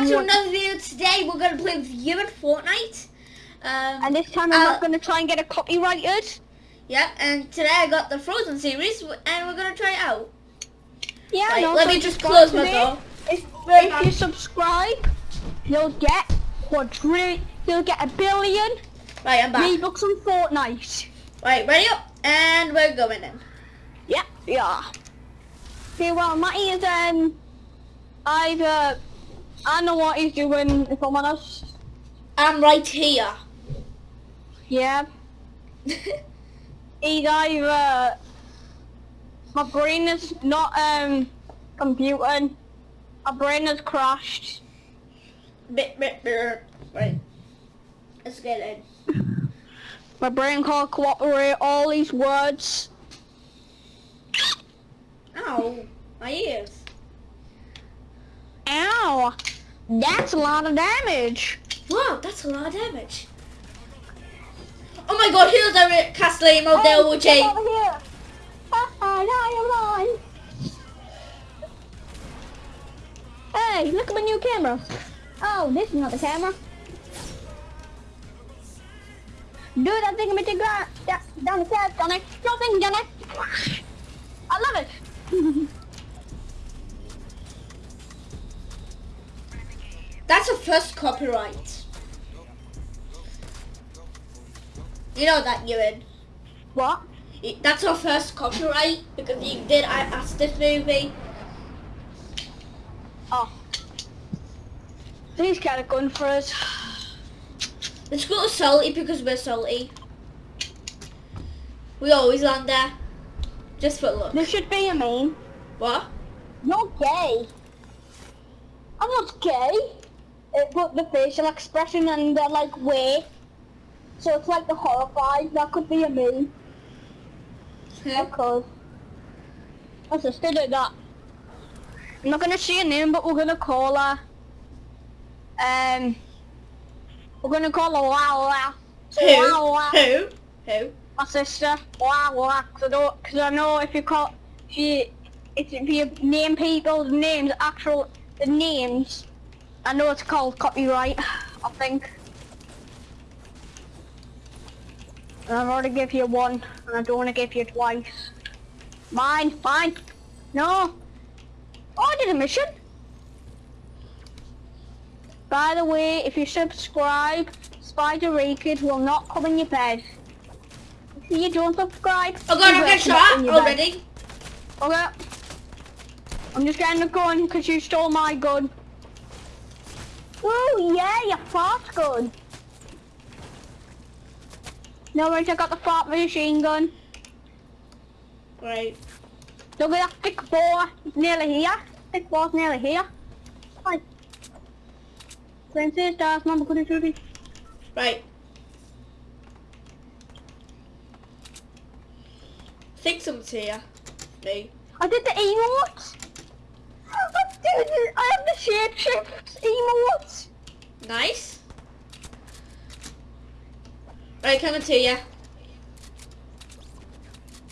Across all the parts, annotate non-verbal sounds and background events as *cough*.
back to another video. Today we're going to play with you in Fortnite. Um, and this time I'm uh, not going to try and get it copyrighted. Yeah, and today I got the Frozen series and we're going to try it out. Yeah, let me just close my door. If, if you subscribe, you'll get quadrillion, you'll get a billion Right, I'm back. V-Bucks on Fortnite. Right, ready up, and we're going in. Yeah, yeah. Okay, well, Matty is, um, either, I know what he's doing, if I'm honest. I'm right here. Yeah. *laughs* he's either, my brain is not, um, computing. My brain has crashed. Bit, bit, bit. Right. Let's get in. My brain can't cooperate all these words. Ow, my ears. Ow, that's a lot of damage. Wow, that's a lot of damage. Oh my god, here's our Castellano hey, Del J. Over here. Oh, Hey, look at my new camera. Oh, this is not the camera. Do that thing, Mr. Grant. Down the stairs, Johnny. Jumping, Johnny. I love it. *laughs* A first copyright. You know that, Ewan. What? That's our first copyright because you did I asked this movie. Oh. He's kind of going for us. Let's go to Salty because we're salty. We always land there. Just for look. There should be a meme. What? You're gay. I'm not gay it put the facial expression and the like way. So it's like the horrified. That could be a me. Yeah. Because my sister did that. I'm not gonna say her name, but we're gonna call her. Um, we're gonna call her Wow Wow. Who? Wow, wow. Who? Who? My sister. Wow Wow. Cause I know, cause I know if you call, she, if you name people's names, actual the names I know it's called copyright, I think. And I've already give you one, and I don't want to give you twice. Mine, mine. No. Oh, I did a mission. By the way, if you subscribe, Spider Raked will not come in your bed. If you don't subscribe, oh god, I'm getting shot already. Okay. I'm just getting the gun because you stole my gun. Oh yeah, your fart's good. No worries, I got the fart machine gun. Right. Look at that thick ball nearly here. Thick ball's nearly here. Right. Princess, that's mama could have Right. I think someone's here. Me. I did the emotes. I have the shapeshift emotes. Nice. Right, coming to you.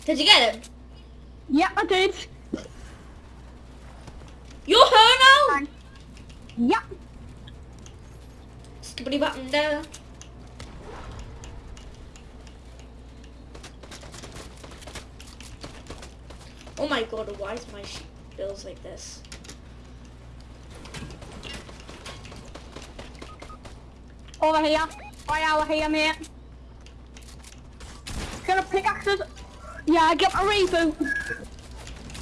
Did you get it? Yeah, I did. You're her now? Yeah. Skibbity button there. Oh my god, why is my bills like this? Over here. Right over here, mate. Get a pickaxes. Yeah, get my reboot.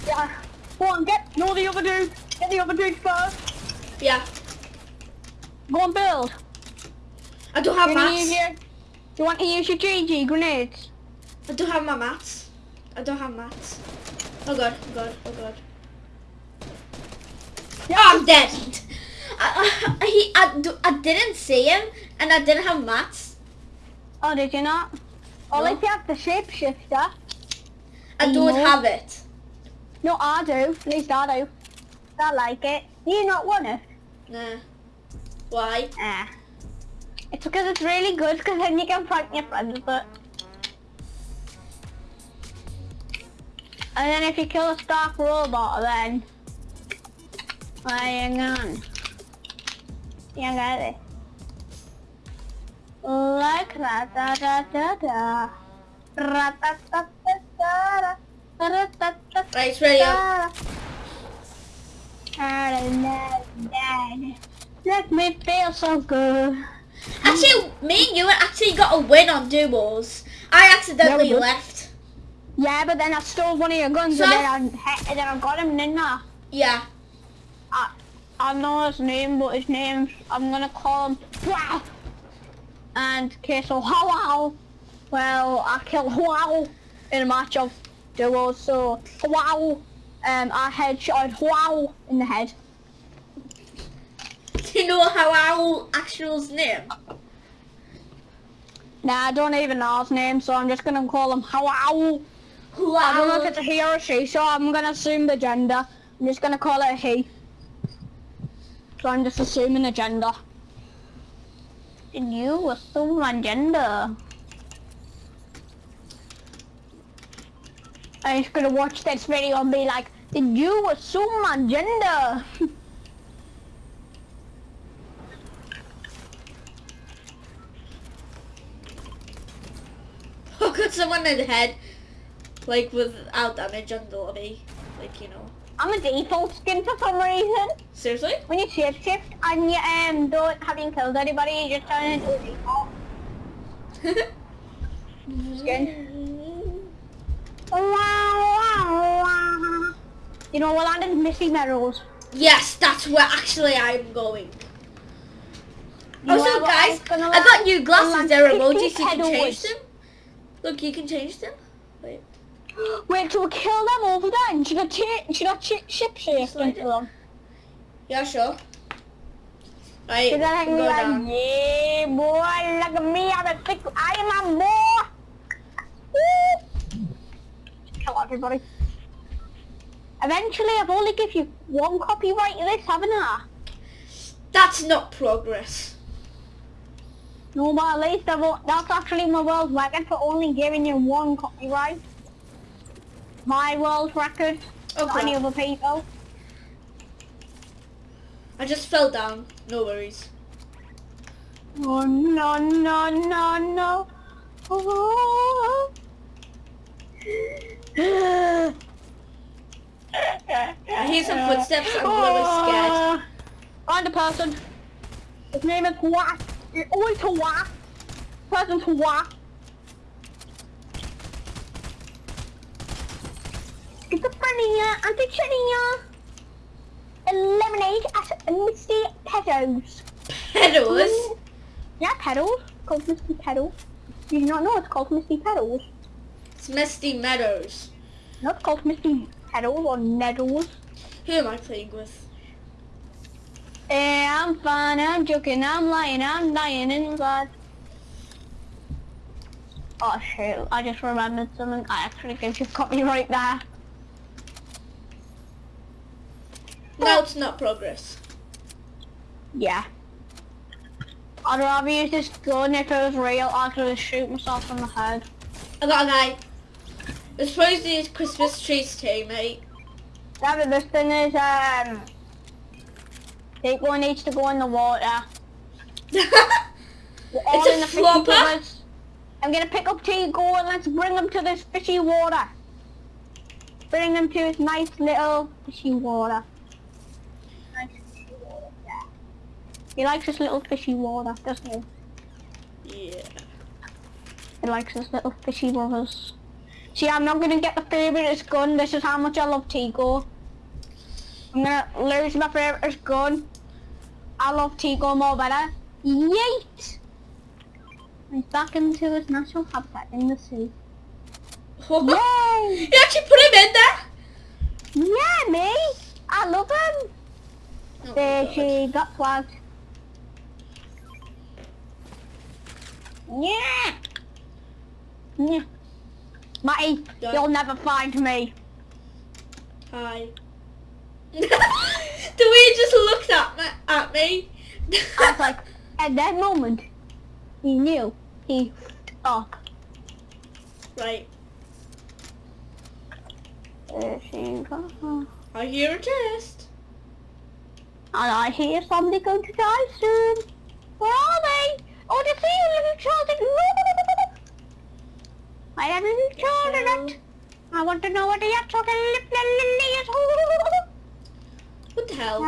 Yeah. Go on, get. No, the other dude. Get the other dude first. Yeah. Go on, build. I don't have mats. Your, do you want to use your GG grenades? I don't have my mats. I don't have mats. Oh god, oh god, oh god. Yeah. Oh, I'm dead. *laughs* I, I, he, I, I didn't see him and I didn't have mats. Oh, did you not? Oh, no. if you have the shapeshifter. I don't have it. No, I do. At least I do. I like it. You not want it? Nah. Why? Ah. It's because it's really good because then you can fight your friends with it. And then if you kill a Stark robot then... Yeah, I got it. Like da da da da da. Ra-ta-ta-ta-ta-da. Ra-ta-ta-ta-ta-da. Right, it's ready up. Let me feel so good. Actually, me and you actually got a win on duels. I accidentally Yeah, left. Yeah, but then I stole one of your guns So- and then I, and then I got him, didn't I? Yeah. I, I know his name, but his name's, I'm gonna call him. And, okay, so. Well, I killed Wow in a match of duos, so Wow. Um, I headshot Wow in the head. Do you know how actual's name? Nah, I don't even know his name, so I'm just gonna call him Wow. I don't know if it's a he or a she, so I'm gonna assume the gender. I'm just gonna call it a he. So I'm just assuming the gender. And you assume my gender. I'm just gonna watch this video and be like, did you assume my gender? How could someone in the head, like without damage on the lobby? Like, you know. I'm a default skin for some reason. Seriously? When you shape shift and you um, don't having killed anybody, you just turn into a default. *laughs* Skin. You know, well, I'm Misty Meadows. yes, that's where actually I'm going. You Also, know what, I guys, I got new glasses. land They're emojis. You can change them. Look, you can change them. Wait. So we kill them over there and she got, she got ship Slide into them. Yeah, sure. Right, So then I can go like, down. yeah, boy, look at me, I'm a thick, I am a boy. Woo. Kill everybody. Eventually, I've only give you one copyright of this, haven't I? That's not progress. No, but at least I've, that's actually my world record for only giving you one copyright. My world record, not any other people. I just fell down. No worries. Oh, no, no, no, no. Oh. I hear some footsteps. I'm really scared. Oh, find a person. His name is Hua. It's always Hua. Person's Hua. Schizophrenia, antichenia. Eliminate as misty pedals. Pedals. Yeah, pedals. Called misty pedals. Do not know it's called misty pedals? It's Misty Meadows. No, it's called misty pedals or needles. Who am I playing with? Eh, I'm fine, I'm joking, I'm lying, I'm lying inside. Oh shoot, I just remembered something. I actually think you've got me right there. No, it's not progress. Yeah. I'd rather use this gun if it was real, I'd just shoot myself in the head. I got a guy. To be Christmas trees too, mate. Yeah, but this thing is, um... People needs to go in the water. *laughs* It's a in the fishy flopper? I'm gonna pick up Tigo and let's bring him to this fishy water. Bring him to this nice little fishy water. Nice fishy water, yeah. He likes his little fishy water, doesn't he? yeah. He likes his little fishy waters. See, I'm not gonna get the favourite gun. This is how much I love Tigo. I'm gonna lose my favourite gun. I love Tigo more better. Yeet! He's back into his natural habitat in the sea. *laughs* Yay! you actually put him in there? Yeah, me! I love him! Oh There she got flagged. Yeah! Yeah. Matty, Done. you'll never find me. Hi. *laughs* the way he just looked at me, at me. I was like, at that moment, he knew he up. right. There she goes. I hear a chest. And I hear somebody going to die soon. Where are they? Oh, they see you, little children. I have little children. I want to know what they are talking What the hell?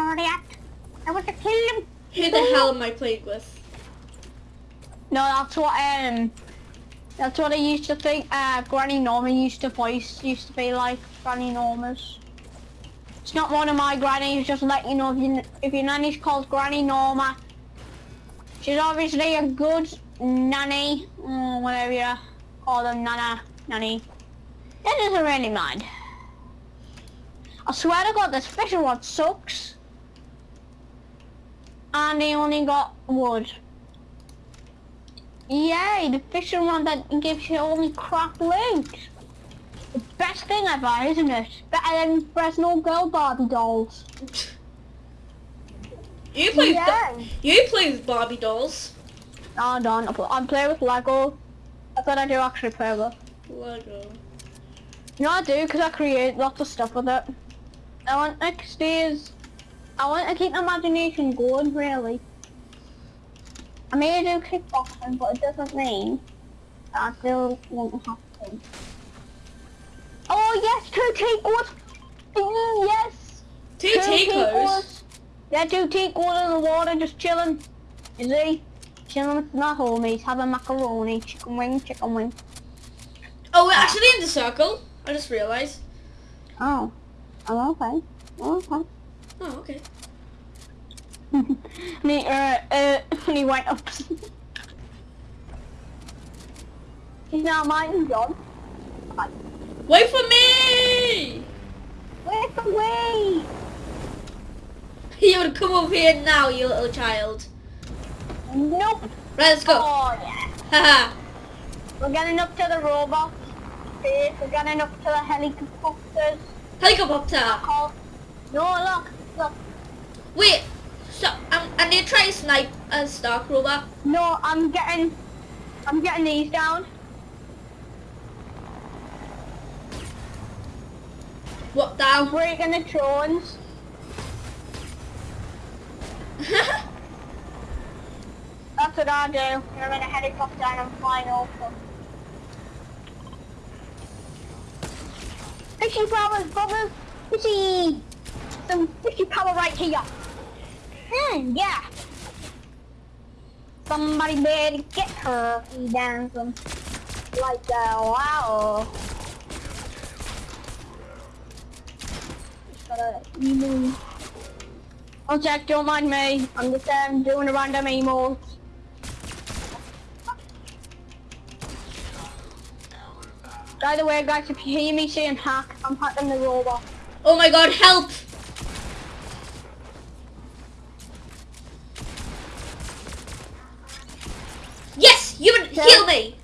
I want to kill them. Who the hell am I playing with? No, that's what um, that's what I used to think. Uh, Granny Norma used to voice used to be like Granny Norma's. It's not one of my grannies. Just let you know if you if your nanny's called Granny Norma. She's obviously a good nanny, or whatever you call them, nana, nanny. That doesn't really mind. I swear to God, this fishing rod sucks. And he only got wood. Yay, the fishing rod that gives you only crap loot. The best thing ever, isn't it? Better than Fresno Girl Barbie dolls. You play Yeah. you play with Barbie dolls. No, I don't. I play- I play with Lego. That's what I do actually play with. Lego. You know I do because I create lots of stuff with it. I want next is I want to keep my imagination going really. I mean may do kickboxing but it doesn't mean that I still want to have to. Oh yes, two takeaways! Mm, yes! Two Yeah, two takeaways in the water just chilling. You see? Chilling with my homies, having macaroni, chicken wing, chicken wing. Oh, we're actually in the circle. I just realised. Oh. Oh, okay. Oh, okay. Oh, okay. *laughs* and he, uh, uh, and he went up. He's now mine, John. Wait for me! Wait for way? *laughs* You would come over here now, you little child. Nope. Right, let's go. Oh, yeah. Haha. We're getting up to the robots. We're getting up to the helicopters. Helicopter. No, look, look. Wait. So, um, I'm, I need to try to snipe a Stark robot. No, I'm getting, I'm getting these down. What I'm down? breaking the drones. That's what I do. I'm in a helicopter and I'm flying over. Fishy powers, brothers! Fishy! Some fishy power right here. Mm, yeah. Somebody better get her, you dancing. Like that, wow. Just gotta emo. Oh Jack, don't mind me. I'm just um, doing a random emo. By the way, guys, if you hear me saying hack, I'm hacking the robot. oh my god, help! Yes, you would Yeah. heal me.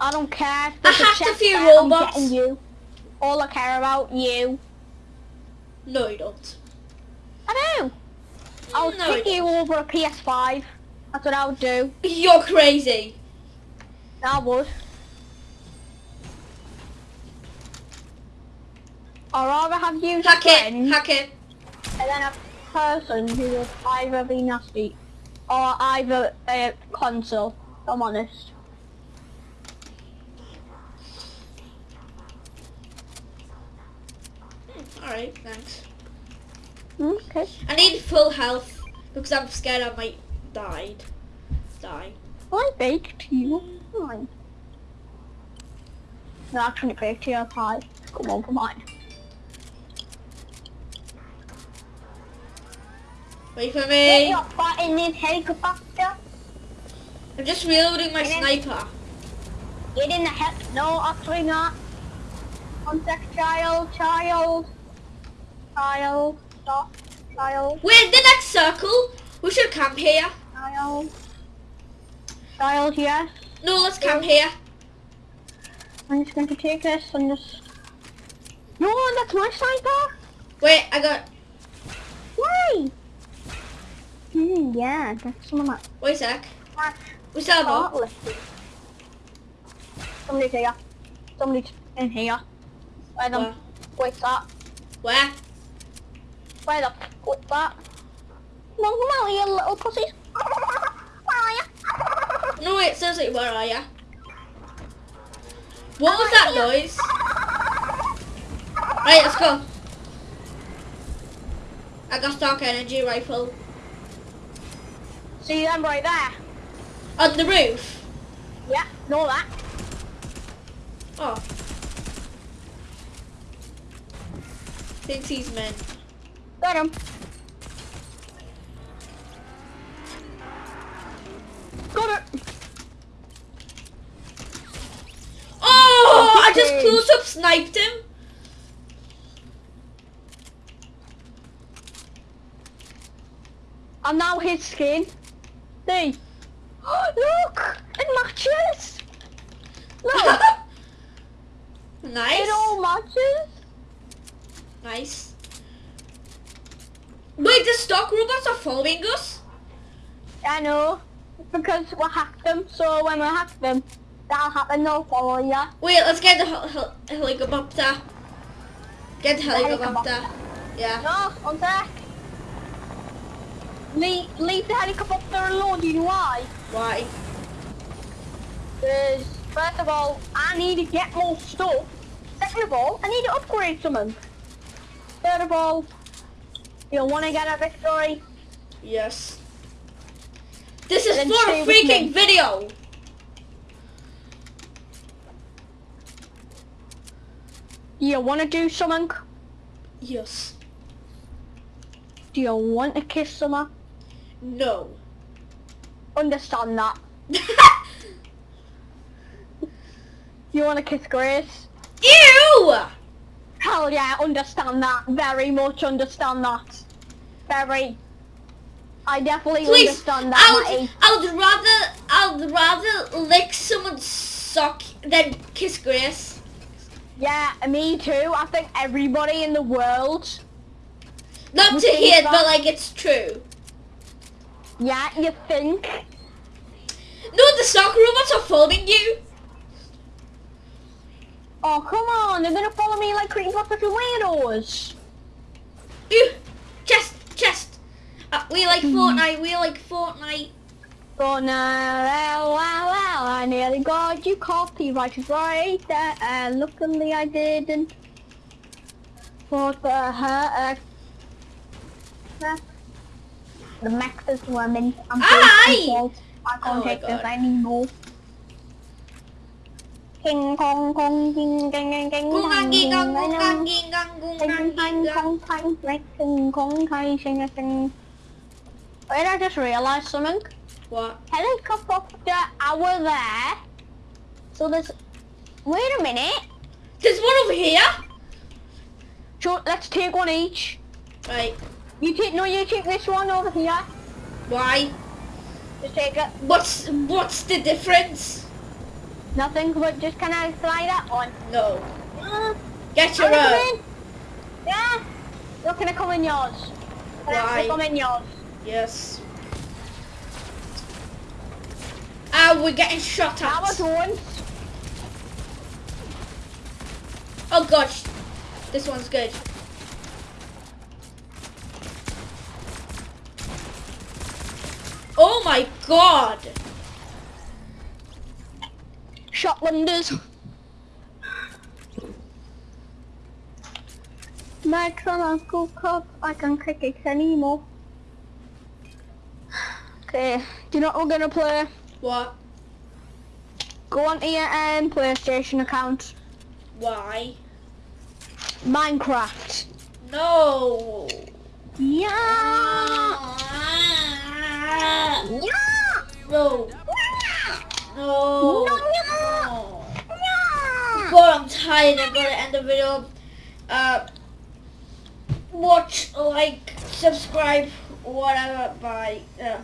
I don't care. I There's hacked a chest few robots. you. All I care about you. No, you don't. I. I'll No, take you over a PS5. That's what I would do. You're crazy. I would. I'd rather have you Hack it, hack it. and then a person who would either be nasty or either a console. I'm honest. Hmm, alright, thanks. Mm, okay. I need full health because I'm scared I might die. Die. I baked you. Fine. No, actually baked you a pie. Come on, come on. Wait for Get me. your butt in this helicopter. I'm just reloading my Get in. sniper. Get in the heck. No, actually not. One sec, child, child. Child, stop. We're in the next circle. We should camp here. child. Child, yes. No, let's camp here. I'm just going to take this and just... No, that's my sniper. Wait, I got. Why? Hmm, yeah, that's some of my... Wait a sec. my We still have more. Somebody's here. Somebody's in here. Where them? Where? Where's that? Where? Where the with that. Come on, come out, you little pussies. Where are you? No wait, seriously, where are ya? What was that noise? Right, let's go. I got dark energy rifle. See them right there? On the roof. Yeah, know that. Oh. Thinks he's meant. Got him. Got it. Oh, I just close up sniped him. And now his skin. See? *gasps* Look! It matches! Look! *laughs* nice. it all matches! Nice. Wait, the Stark robots are following us? I know. Because we hacked them, so when we hack them, that'll happen, they'll follow ya. Wait, let's get the hel- hel- helicopter. Get the helicopter. helicopter. Yeah. No, on sec. Leave, leave the helicopter alone, do you know why? Why? Because, first of all, I need to get more stuff. Second of all, I need to upgrade something. Third of all, you want to get a victory? Yes. This is Then for a freaking me. video. You want to do something? Yes. Do you want to kiss someone? No. Understand that. *laughs* You want to kiss Grace? Ew! Hell yeah, understand that. Very much understand that. Very. I definitely Please, understand that, I would, I would rather, I would rather lick someone's sock than kiss Grace. Yeah, me too. I think everybody in the world. Not to hear that? but like it's true. Yeah, you think? No, the sock robots are following you. Oh, come on. They're going to follow me like creepy creepypasta weirdos. Ew. Uh, we like Hmm. Fortnite, we like Fortnite. Oh, no. Well. I nearly got you copyrighted right there. And luckily I didn't. What the heck? The max is women. I'm. I can't Oh take this anymore. King Kong Kong King King King King Kong gang King gung gang ging gang gung gang King ging Kong gang. Kong Kong King Kong Kai Sing a Sing. Wait, I just realised something. What? Helicopter hour there. So there's. Wait a minute. There's one over here. So let's take one each. Right. You take no, you take this one over here. Why? Just take it. What's what's the difference? Nothing, but just can I fly that one? No. Uh, Get your own. Yeah. Can I come in yours? Why? come in yours? Yes. Ah, we're getting shot That was one. Oh gosh. This one's good. Oh my god. Shotlanders. My Uncle Cup, I can kick it anymore. Okay, do you know what we're gonna play? What? Go onto your um, PlayStation account. Why? Minecraft. No. Yeah. Ah. Yeah. No. No. No, no. No. Yeah. God, I'm tired. I'm gonna end the video. Uh, watch, like, subscribe, whatever. Bye. Uh,